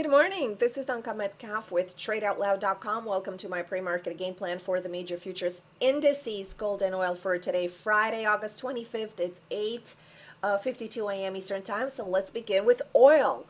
Good morning. This is Anka Metcalf with TradeOutloud.com. Welcome to my pre-market game plan for the major futures indices, gold and oil for today, Friday, August 25th. It's 8:52 uh, a.m. Eastern Time. So let's begin with oil.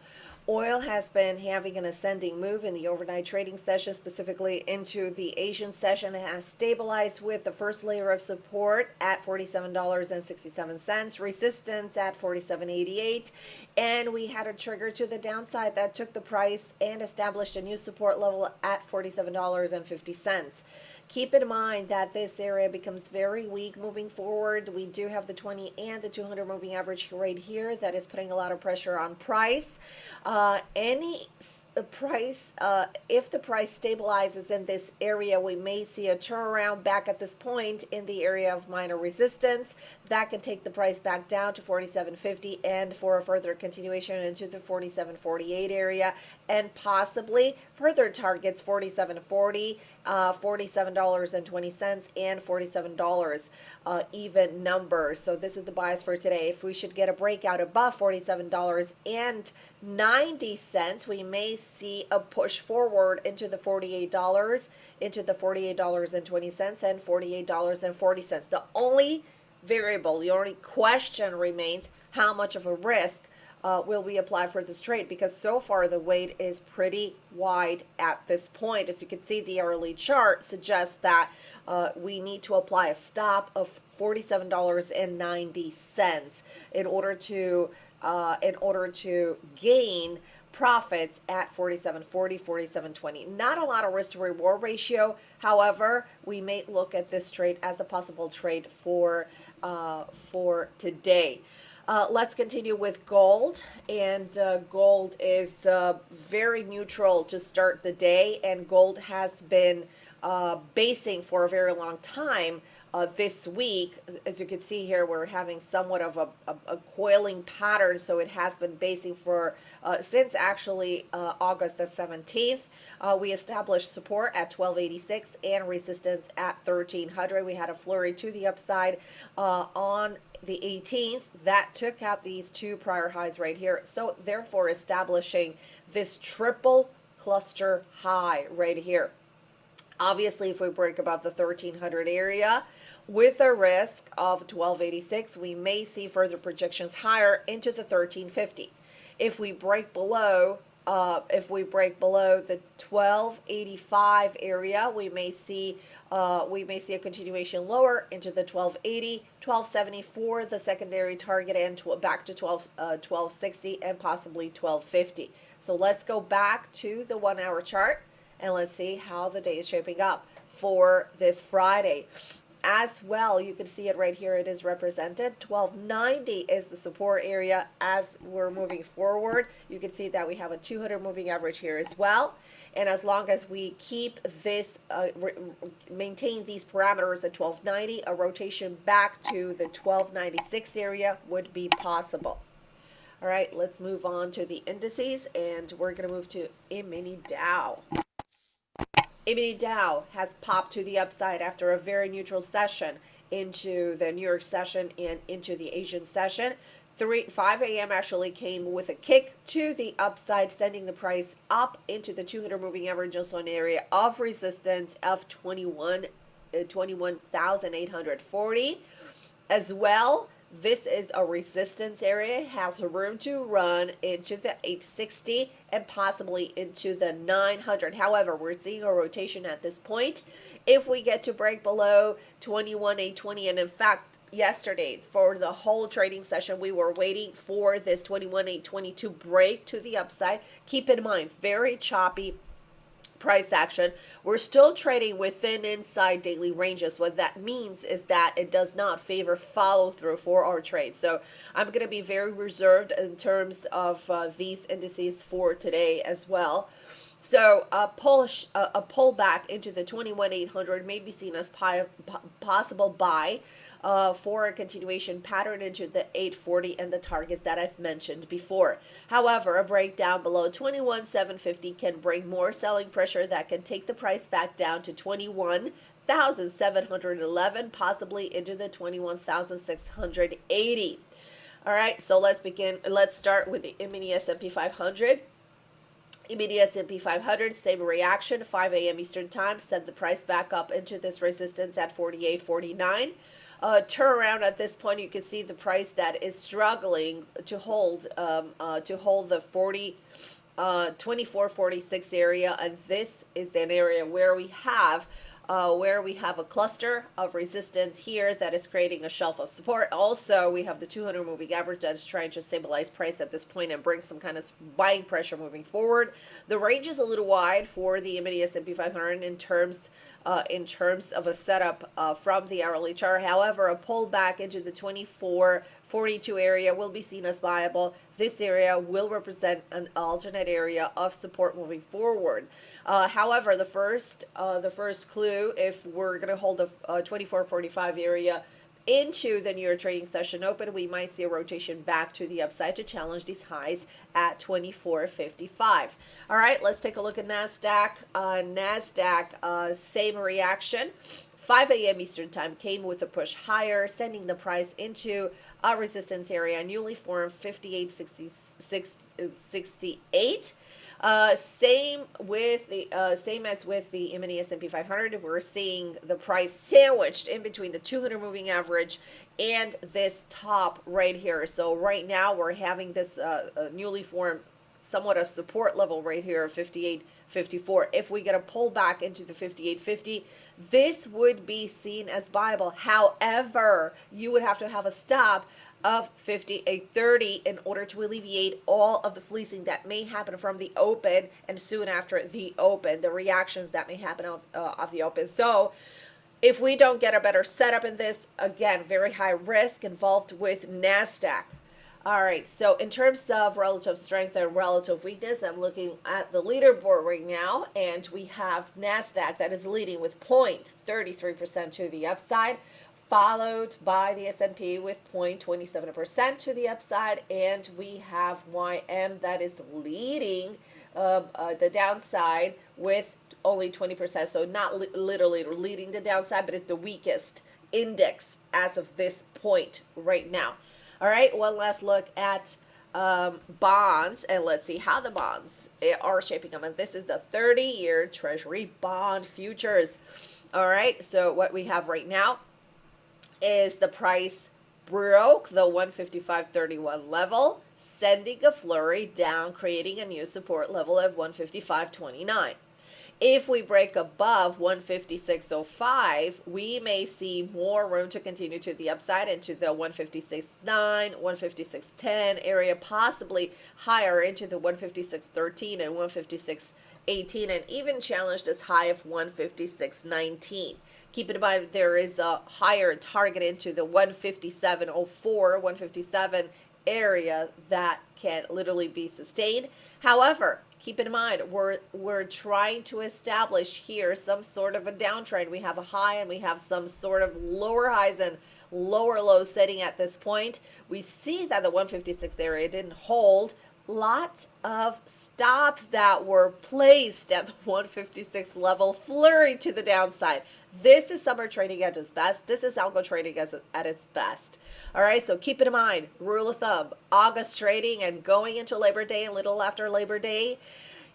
Oil has been having an ascending move in the overnight trading session, specifically into the Asian session. It has stabilized with the first layer of support at $47.67, resistance at 47.88, and we had a trigger to the downside that took the price and established a new support level at $47.50. Keep in mind that this area becomes very weak moving forward. We do have the 20 and the 200 moving average right here that is putting a lot of pressure on price. Uh, any the price, uh, if the price stabilizes in this area, we may see a turnaround back at this point in the area of minor resistance. That can take the price back down to 47.50 and for a further continuation into the 47.48 area and possibly further targets 47.40, uh, $47.20 and $47 uh, even numbers. So this is the bias for today. If we should get a breakout above $47.90, we may see a push forward into the $48, into the $48.20 and $48.40. The only variable, the only question remains how much of a risk uh, will we apply for this trade because so far the weight is pretty wide at this point. As you can see, the early chart suggests that uh, we need to apply a stop of $47.90 in order to uh, in order to gain profits at 47.40, 47.20. Not a lot of risk to reward ratio. However, we may look at this trade as a possible trade for uh, for today. Uh, let's continue with gold. And uh, gold is uh, very neutral to start the day. And gold has been uh, basing for a very long time uh, this week. As you can see here, we're having somewhat of a, a, a coiling pattern. So it has been basing for uh, since actually uh, August the 17th. Uh, we established support at 1286 and resistance at 1300. We had a flurry to the upside uh, on the 18th. That took out these two prior highs right here. So therefore establishing this triple cluster high right here. Obviously, if we break above the 1300 area, with a risk of 1286, we may see further projections higher into the 1350. If we break below, uh, if we break below the 1285 area, we may see uh, we may see a continuation lower into the 1280, 1274, the secondary target, and to, back to 12, uh, 1260 and possibly 1250. So let's go back to the one hour chart and let's see how the day is shaping up for this Friday. As well, you can see it right here. It is represented. 1290 is the support area as we're moving forward. You can see that we have a 200 moving average here as well. And as long as we keep this, uh, maintain these parameters at 1290, a rotation back to the 1296 area would be possible. All right, let's move on to the indices, and we're going to move to E-mini Dow. E-mini Dow has popped to the upside after a very neutral session into the New York session and into the Asian session. 3 5 a.m. actually came with a kick to the upside, sending the price up into the 200 moving average zone area of resistance of 21 uh, 21,840 as well this is a resistance area. It has room to run into the 860 and possibly into the 900. However, we're seeing a rotation at this point. If we get to break below 21,820, and in fact, yesterday for the whole trading session, we were waiting for this 21,820 to break to the upside. Keep in mind, very choppy price action. We're still trading within inside daily ranges. What that means is that it does not favor follow through for our trade. So I'm going to be very reserved in terms of uh, these indices for today as well. So a pull a pullback into the 21,800 may be seen as possible buy uh, for a continuation pattern into the 840 and the targets that I've mentioned before. However, a breakdown below 21,750 can bring more selling pressure that can take the price back down to 21,711, possibly into the 21,680. All right, so let's begin. Let's start with the mini S&P 500 Immediate S&P 500, same reaction, 5 a.m. Eastern Time, sent the price back up into this resistance at 48.49. Uh, turn around at this point, you can see the price that is struggling to hold um, uh, to hold the 40, uh, 24.46 area, and this is an area where we have uh, where we have a cluster of resistance here that is creating a shelf of support. Also, we have the 200 moving average that is trying to stabilize price at this point and bring some kind of buying pressure moving forward. The range is a little wide for the mini S&P 500 in terms uh, in terms of a setup uh, from the hourly chart. However, a pullback into the 24 42 area will be seen as viable. This area will represent an alternate area of support moving forward. Uh, however, the first uh, the first clue, if we're going to hold a, a 2445 area into the New trading session open, we might see a rotation back to the upside to challenge these highs at 24.55. All right, let's take a look at NASDAQ. Uh, NASDAQ, uh, same reaction. 5 a.m. Eastern Time came with a push higher, sending the price into a resistance area, newly formed 58.68. Uh, same with the uh, same as with the mini S&P 500. We're seeing the price sandwiched in between the 200 moving average and this top right here. So right now we're having this uh newly formed somewhat of support level right here of 58.54. If we get a pullback into the 58.50, this would be seen as viable. However, you would have to have a stop of 58.30 in order to alleviate all of the fleecing that may happen from the open and soon after the open, the reactions that may happen off, uh, off the open. So if we don't get a better setup in this, again, very high risk involved with NASDAQ. All right, so in terms of relative strength and relative weakness, I'm looking at the leaderboard right now, and we have NASDAQ that is leading with 0.33% to the upside followed by the S&P with 0.27% to the upside, and we have YM that is leading uh, uh, the downside with only 20%. So not li literally leading the downside, but it's the weakest index as of this point right now. All right, one last look at um, bonds, and let's see how the bonds eh, are shaping up. And this is the 30-year Treasury bond futures. All right, so what we have right now is the price broke the 155.31 level, sending a flurry down, creating a new support level of 155.29. If we break above 156.05, we may see more room to continue to the upside into the 156.9, 156.10 area, possibly higher into the 156.13 and 156.18, and even challenged as high of 156.19. Keep in mind there is a higher target into the 157.04, 157 area that can literally be sustained. However, keep in mind we're we're trying to establish here some sort of a downtrend. We have a high and we have some sort of lower highs and lower lows setting at this point. We see that the 156 area didn't hold lot of stops that were placed at the 156 level flurry to the downside. This is summer trading at its best. This is algo trading as, at its best. All right, so keep it in mind. Rule of thumb, August trading and going into Labor Day a little after Labor Day,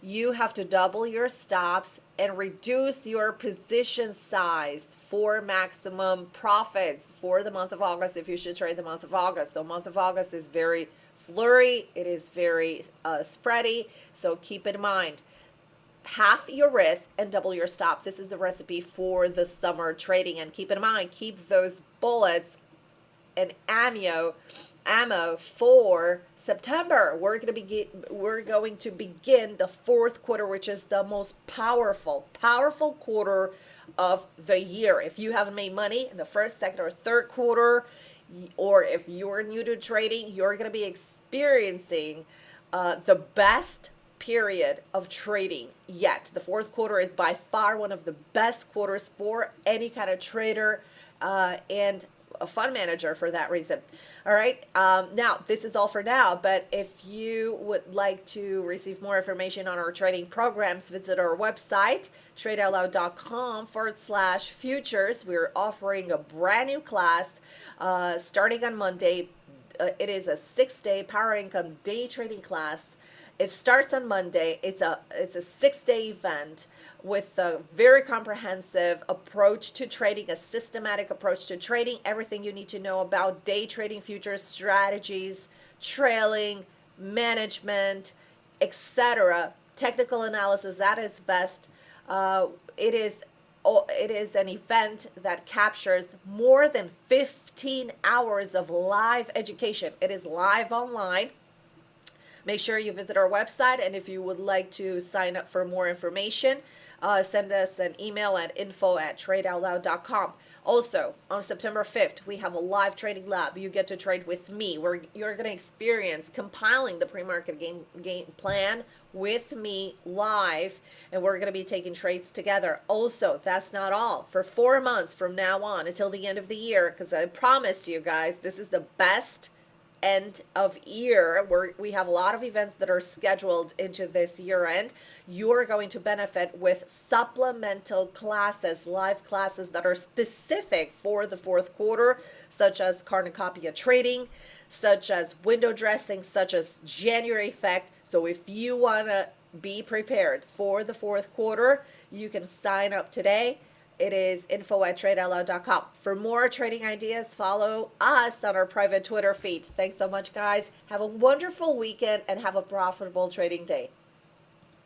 you have to double your stops and reduce your position size for maximum profits for the month of August if you should trade the month of August. So month of August is very flurry. It is very uh, spready. So keep it in mind half your risk and double your stop. This is the recipe for the summer trading. And keep in mind, keep those bullets and ammo, ammo for September. We're going to begin. We're going to begin the fourth quarter, which is the most powerful, powerful quarter of the year. If you haven't made money in the first, second, or third quarter, or if you're new to trading, you're going to be experiencing uh, the best period of trading yet. The fourth quarter is by far one of the best quarters for any kind of trader uh, and a fund manager for that reason. All right. Um, now, this is all for now, but if you would like to receive more information on our trading programs, visit our website, tradeoutloud.com forward slash futures. We're offering a brand new class uh, starting on Monday. Uh, it is a six day power income day trading class It starts on Monday. It's a it's a six day event with a very comprehensive approach to trading, a systematic approach to trading, everything you need to know about day trading futures strategies, trailing, management, etc. Technical analysis at its best. Uh, it is it is an event that captures more than 15 hours of live education. It is live online. Make sure you visit our website, and if you would like to sign up for more information, uh, send us an email at info at tradeoutloud.com. Also, on September 5th, we have a live trading lab. You get to trade with me, where you're going to experience compiling the pre-market game, game plan with me live, and we're going to be taking trades together. Also, that's not all. For four months from now on until the end of the year, because I promised you guys, this is the best end of year where we have a lot of events that are scheduled into this year end. You're going to benefit with supplemental classes live classes that are specific for the fourth quarter such as cornucopia trading such as window dressing such as january effect. So if you want to be prepared for the fourth quarter you can sign up today it is info at tradeoutloud.com. For more trading ideas, follow us on our private Twitter feed. Thanks so much, guys. Have a wonderful weekend and have a profitable trading day.